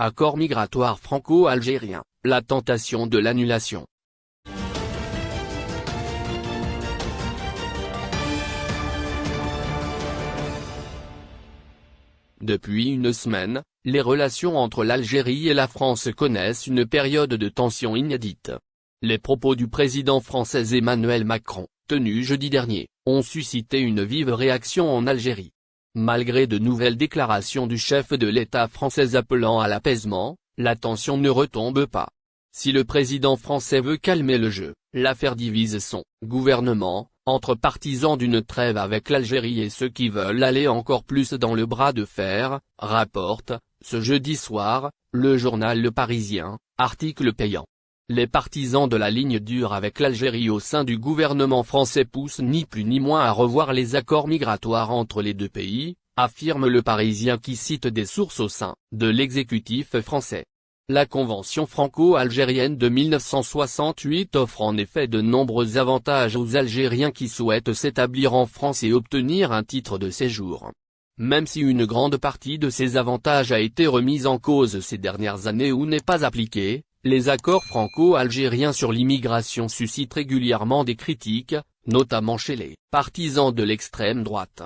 accord migratoire franco-algérien, la tentation de l'annulation. Depuis une semaine, les relations entre l'Algérie et la France connaissent une période de tension inédite. Les propos du président français Emmanuel Macron, tenus jeudi dernier, ont suscité une vive réaction en Algérie. Malgré de nouvelles déclarations du chef de l'État français appelant à l'apaisement, la tension ne retombe pas. Si le président français veut calmer le jeu, l'affaire divise son gouvernement, entre partisans d'une trêve avec l'Algérie et ceux qui veulent aller encore plus dans le bras de fer, rapporte, ce jeudi soir, le journal Le Parisien, article payant. Les partisans de la ligne dure avec l'Algérie au sein du gouvernement français poussent ni plus ni moins à revoir les accords migratoires entre les deux pays, affirme le Parisien qui cite des sources au sein de l'exécutif français. La Convention franco-algérienne de 1968 offre en effet de nombreux avantages aux Algériens qui souhaitent s'établir en France et obtenir un titre de séjour. Même si une grande partie de ces avantages a été remise en cause ces dernières années ou n'est pas appliquée, les accords franco-algériens sur l'immigration suscitent régulièrement des critiques, notamment chez les partisans de l'extrême droite.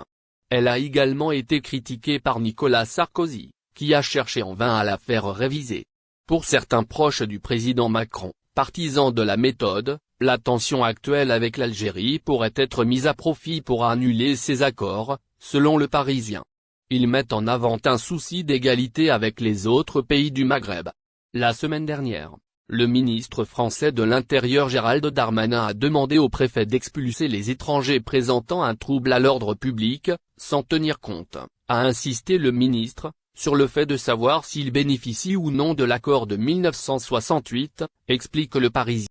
Elle a également été critiquée par Nicolas Sarkozy, qui a cherché en vain à la faire réviser. Pour certains proches du président Macron, partisans de la méthode, la tension actuelle avec l'Algérie pourrait être mise à profit pour annuler ces accords, selon le Parisien. Ils mettent en avant un souci d'égalité avec les autres pays du Maghreb, la semaine dernière, le ministre français de l'Intérieur Gérald Darmanin a demandé au préfet d'expulser les étrangers présentant un trouble à l'ordre public, sans tenir compte, a insisté le ministre, sur le fait de savoir s'ils bénéficient ou non de l'accord de 1968, explique le Parisien.